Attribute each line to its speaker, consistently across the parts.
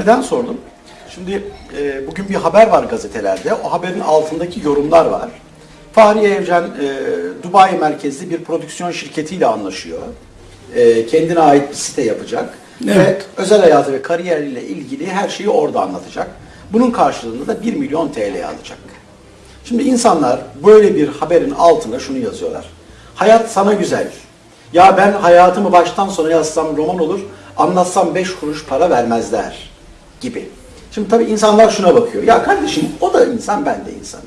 Speaker 1: neden sordum? Şimdi e, bugün bir haber var gazetelerde. O haberin altındaki yorumlar var. Fahriye Evcen e, Dubai merkezli bir prodüksiyon şirketiyle anlaşıyor. E, kendine ait bir site yapacak.
Speaker 2: Evet.
Speaker 1: Ve özel hayatı ve kariyeriyle ilgili her şeyi orada anlatacak. Bunun karşılığında da 1 milyon TL alacak. Şimdi insanlar böyle bir haberin altına şunu yazıyorlar. Hayat sana güzel. Ya ben hayatımı baştan sona yazsam roman olur, anlatsam 5 kuruş para vermezler gibi. Şimdi tabii insanlar şuna bakıyor. Ya kardeşim o da insan, ben de insanım.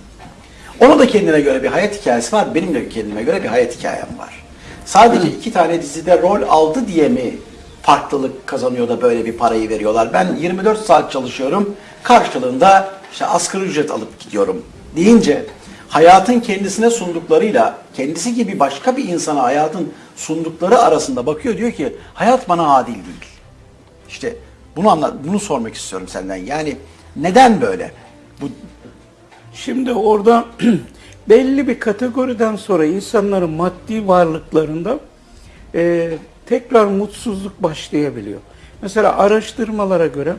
Speaker 1: Ona da kendine göre bir hayat hikayesi var, benim de kendime göre bir hayat hikayem var. Sadece iki tane dizide rol aldı diye mi farklılık kazanıyor da böyle bir parayı veriyorlar? Ben 24 saat çalışıyorum, karşılığında işte asgari ücret alıp gidiyorum deyince hayatın kendisine sunduklarıyla kendisi gibi başka bir insana hayatın sundukları arasında bakıyor diyor ki hayat bana adil değil. İşte bunu anlat, bunu sormak istiyorum senden. Yani neden böyle? Bu
Speaker 2: Şimdi orada belli bir kategoriden sonra insanların maddi varlıklarında e, tekrar mutsuzluk başlayabiliyor. Mesela araştırmalara göre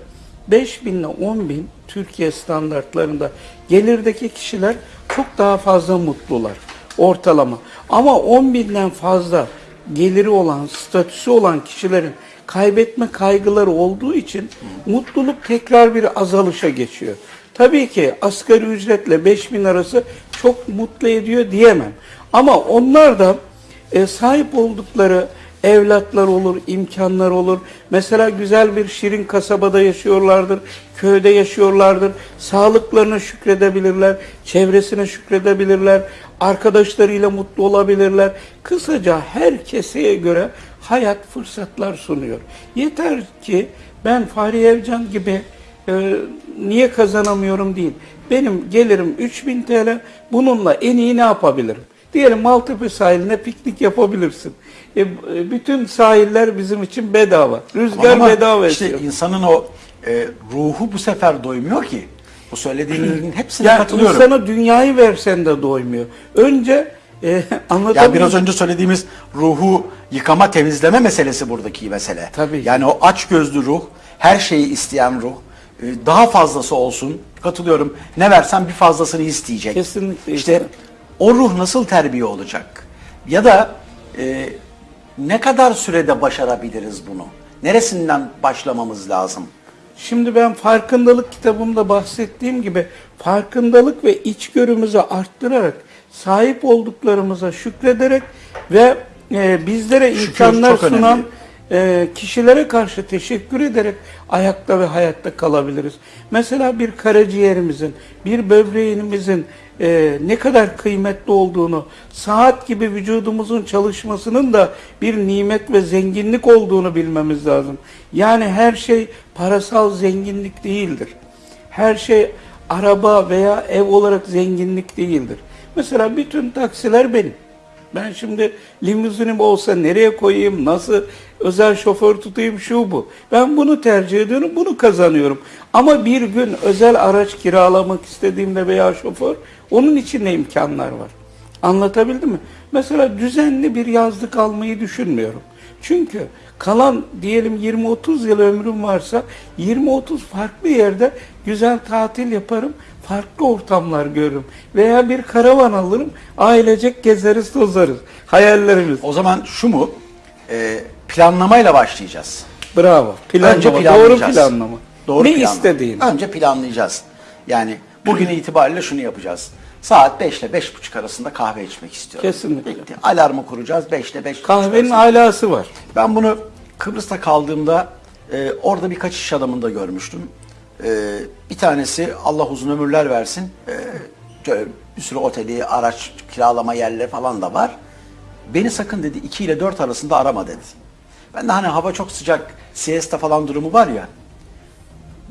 Speaker 2: 5 bin ile 10 bin Türkiye standartlarında gelirdeki kişiler çok daha fazla mutlular ortalama. Ama 10 binden fazla geliri olan, statüsü olan kişilerin kaybetme kaygıları olduğu için mutluluk tekrar bir azalışa geçiyor. Tabii ki asgari ücretle 5000 arası çok mutlu ediyor diyemem. Ama onlar da e, sahip oldukları evlatlar olur, imkanlar olur. Mesela güzel bir şirin kasabada yaşıyorlardır, köyde yaşıyorlardır. Sağlıklarına şükredebilirler, çevresine şükredebilirler, arkadaşlarıyla mutlu olabilirler. Kısaca her keseye göre hayat fırsatlar sunuyor. Yeter ki ben Fahri Evcan gibi e, niye kazanamıyorum değil. Benim gelirim 3000 TL. Bununla en iyi ne yapabilirim? Diyelim Maltepe sahiline piknik yapabilirsin. E, bütün sahiller bizim için bedava. Rüzgar
Speaker 1: Ama
Speaker 2: bedava
Speaker 1: işte
Speaker 2: esiyor.
Speaker 1: insanın o e, ruhu bu sefer doymuyor ki. Bu söylediğinin hepsine
Speaker 2: Yani
Speaker 1: katılıyorum.
Speaker 2: insana dünyayı versen de doymuyor. Önce e, anlatabiliyor
Speaker 1: Ya biraz önce söylediğimiz ruhu yıkama, temizleme meselesi buradaki mesele.
Speaker 2: Tabii.
Speaker 1: Yani o aç gözlü ruh, her şeyi isteyen ruh, e, daha fazlası olsun. Katılıyorum. Ne versen bir fazlasını isteyecek.
Speaker 2: Kesinlikle
Speaker 1: İşte o ruh nasıl terbiye olacak? Ya da e, ne kadar sürede başarabiliriz bunu? Neresinden başlamamız lazım?
Speaker 2: Şimdi ben farkındalık kitabımda bahsettiğim gibi farkındalık ve içgörümüzü arttırarak sahip olduklarımıza şükrederek ve e, bizlere
Speaker 1: Şükür
Speaker 2: imkanlar sunan e, kişilere karşı teşekkür ederek ayakta ve hayatta kalabiliriz. Mesela bir karaciğerimizin, bir böbreğimizin e, ne kadar kıymetli olduğunu, saat gibi vücudumuzun çalışmasının da bir nimet ve zenginlik olduğunu bilmemiz lazım. Yani her şey parasal zenginlik değildir. Her şey araba veya ev olarak zenginlik değildir. Mesela bütün taksiler benim. Ben şimdi limuzinim olsa nereye koyayım, nasıl özel şoför tutayım şu bu. Ben bunu tercih ediyorum, bunu kazanıyorum. Ama bir gün özel araç kiralamak istediğimde veya şoför, onun için ne imkanlar var. Anlatabildim mi? Mesela düzenli bir yazlık almayı düşünmüyorum. Çünkü kalan diyelim 20-30 yıl ömrüm varsa 20-30 farklı yerde güzel tatil yaparım, farklı ortamlar görürüm. Veya bir karavan alırım, ailecek gezeriz tozarız. Hayallerimiz.
Speaker 1: O zaman şu mu? E, planlamayla başlayacağız.
Speaker 2: Bravo. Planlama,
Speaker 1: Önce
Speaker 2: doğru
Speaker 1: planlayacağız.
Speaker 2: planlama.
Speaker 1: Doğru
Speaker 2: ne
Speaker 1: planlama.
Speaker 2: istediğin.
Speaker 1: Önce planlayacağız. Yani bugün itibariyle şunu yapacağız. Saat 5 ile 5.30 arasında kahve içmek istiyorum.
Speaker 2: Kesinlikle.
Speaker 1: Bitti. Alarmı kuracağız 5 ile 5.30
Speaker 2: Kahvenin alası var.
Speaker 1: Ben bunu Kıbrıs'ta kaldığımda e, orada birkaç iş adamında görmüştüm. E, bir tanesi Allah uzun ömürler versin. E, bir sürü oteli, araç kiralama yerleri falan da var. Beni sakın dedi 2 ile 4 arasında arama dedi. Ben de hani hava çok sıcak, siesta falan durumu var ya.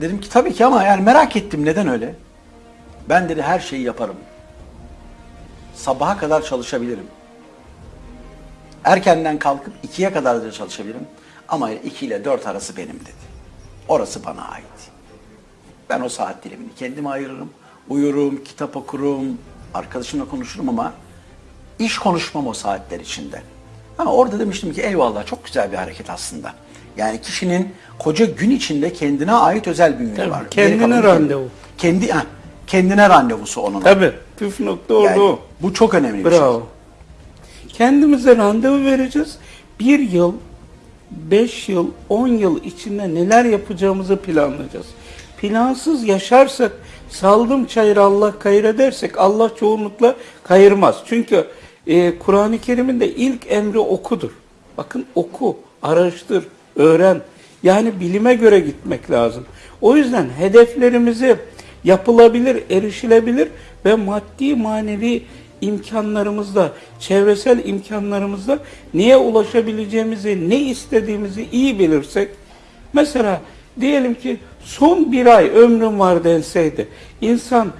Speaker 1: Dedim ki tabii ki ama yani merak ettim neden öyle? Ben dedi her şeyi yaparım. Sabaha kadar çalışabilirim. Erkenden kalkıp ikiye kadar da çalışabilirim. Ama 2 ile 4 arası benim dedi. Orası bana ait. Ben o saat dilimini kendime ayırırım. Uyurum, kitap okurum, arkadaşımla konuşurum ama iş konuşmam o saatler içinde. Ama orada demiştim ki eyvallah çok güzel bir hareket aslında. Yani kişinin koca gün içinde kendine ait özel bir günü var.
Speaker 2: kendine randevu.
Speaker 1: Kendi, kendine randevusu onun.
Speaker 2: Tabii. Püf nokta orada
Speaker 1: Yani
Speaker 2: o.
Speaker 1: bu çok önemli bir şey.
Speaker 2: Bravo. Kendimize randevu vereceğiz. Bir yıl, beş yıl, on yıl içinde neler yapacağımızı planlayacağız. Plansız yaşarsak, saldım çayır Allah kayır edersek Allah çoğunlukla kayırmaz. Çünkü e, Kur'an-ı Kerim'in de ilk emri okudur. Bakın oku, araştır, öğren. Yani bilime göre gitmek lazım. O yüzden hedeflerimizi yapılabilir, erişilebilir ve maddi manevi imkanlarımızla, çevresel imkanlarımızla neye ulaşabileceğimizi, ne istediğimizi iyi bilirsek, mesela diyelim ki son bir ay ömrüm var denseydi, insan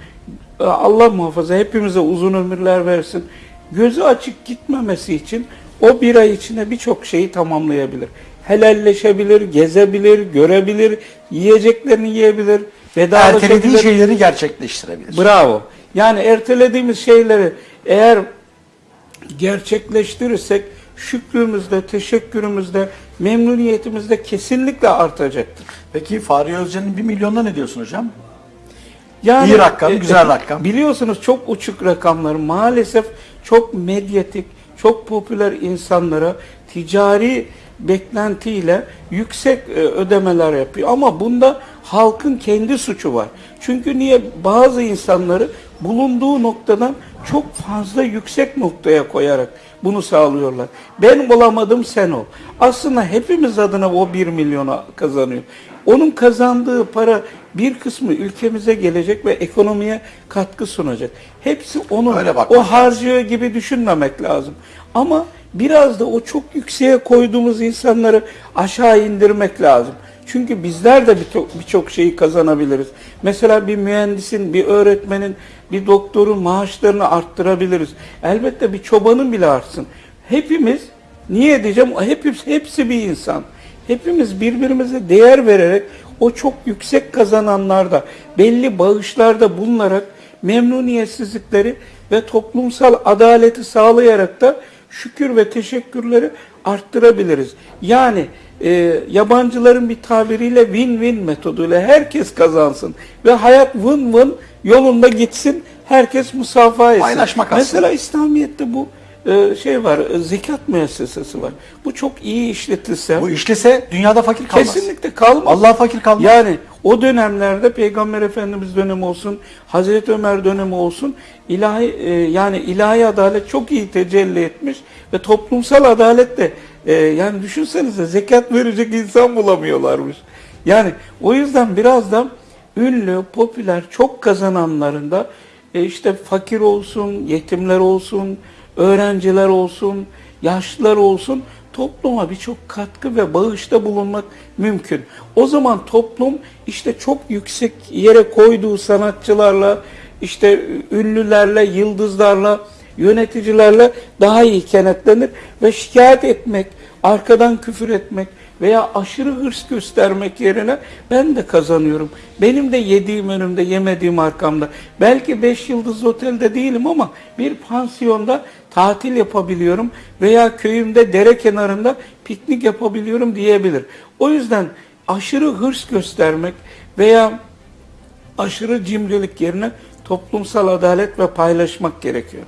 Speaker 2: e, Allah muhafaza hepimize uzun ömürler versin, gözü açık gitmemesi için o bir ay içinde birçok şeyi tamamlayabilir. Helalleşebilir, gezebilir, görebilir, yiyeceklerini yiyebilir, vedalaşabilir.
Speaker 1: Ertelediği şeyleri gerçekleştirebilir.
Speaker 2: Bravo. Yani ertelediğimiz şeyleri eğer gerçekleştirirsek şükrümüzde, teşekkürümüzde, memnuniyetimizde kesinlikle artacaktır.
Speaker 1: Peki Fahri Özcan'ın 1 milyonuna ne diyorsun hocam?
Speaker 2: Yani
Speaker 1: İyi rakam, güzel rakam.
Speaker 2: Biliyorsunuz çok uçuk rakamlar maalesef çok medyatik, çok popüler insanlara ticari beklentiyle yüksek e, ödemeler yapıyor. Ama bunda halkın kendi suçu var. Çünkü niye bazı insanları bulunduğu noktadan çok fazla yüksek noktaya koyarak bunu sağlıyorlar. Ben olamadım sen ol. Aslında hepimiz adına o 1 milyona kazanıyor. Onun kazandığı para bir kısmı ülkemize gelecek ve ekonomiye katkı sunacak. Hepsi onun
Speaker 1: Öyle
Speaker 2: o harcıyor gibi düşünmemek lazım. Ama biraz da o çok yükseğe koyduğumuz insanları aşağı indirmek lazım. Çünkü bizler de birçok birçok şeyi kazanabiliriz. Mesela bir mühendisin, bir öğretmenin, bir doktorun maaşlarını arttırabiliriz. Elbette bir çobanın bile artsın. Hepimiz niye diyeceğim? Hepsi, hepsi bir insan. Hepimiz birbirimize değer vererek o çok yüksek kazananlarda belli bağışlarda bulunarak memnuniyetsizlikleri ve toplumsal adaleti sağlayarak da şükür ve teşekkürleri arttırabiliriz. Yani e, yabancıların bir tabiriyle win-win metoduyla herkes kazansın ve hayat win-win yolunda gitsin, herkes musafaha etsin.
Speaker 1: Paylaşmak aslında.
Speaker 2: Mesela İslamiyet'te bu şey var, e, zekat müessesesi var. Bu çok iyi işletilse
Speaker 1: Bu işlese dünyada fakir kalmaz.
Speaker 2: kesinlikle kalmaz.
Speaker 1: Allah fakir kalmaz.
Speaker 2: Yani o dönemlerde Peygamber Efendimiz dönemi olsun, Hazreti Ömer dönemi olsun, ilahi e, yani ilahi adalet çok iyi tecelli etmiş ve toplumsal adalet de e, yani düşünsenize zekat verecek insan bulamıyorlarmış. Yani o yüzden biraz da ünlü, popüler, çok kazananların da e, işte fakir olsun, yetimler olsun, öğrenciler olsun, yaşlılar olsun topluma birçok katkı ve bağışta bulunmak mümkün. O zaman toplum işte çok yüksek yere koyduğu sanatçılarla, işte ünlülerle, yıldızlarla, yöneticilerle daha iyi kenetlenir ve şikayet etmek, arkadan küfür etmek veya aşırı hırs göstermek yerine ben de kazanıyorum. Benim de yediğim önümde, yemediğim arkamda. Belki 5 yıldızlı otelde değilim ama bir pansiyonda tatil yapabiliyorum veya köyümde dere kenarında piknik yapabiliyorum diyebilir. O yüzden aşırı hırs göstermek veya aşırı cimrilik yerine toplumsal adalet ve paylaşmak gerekiyor.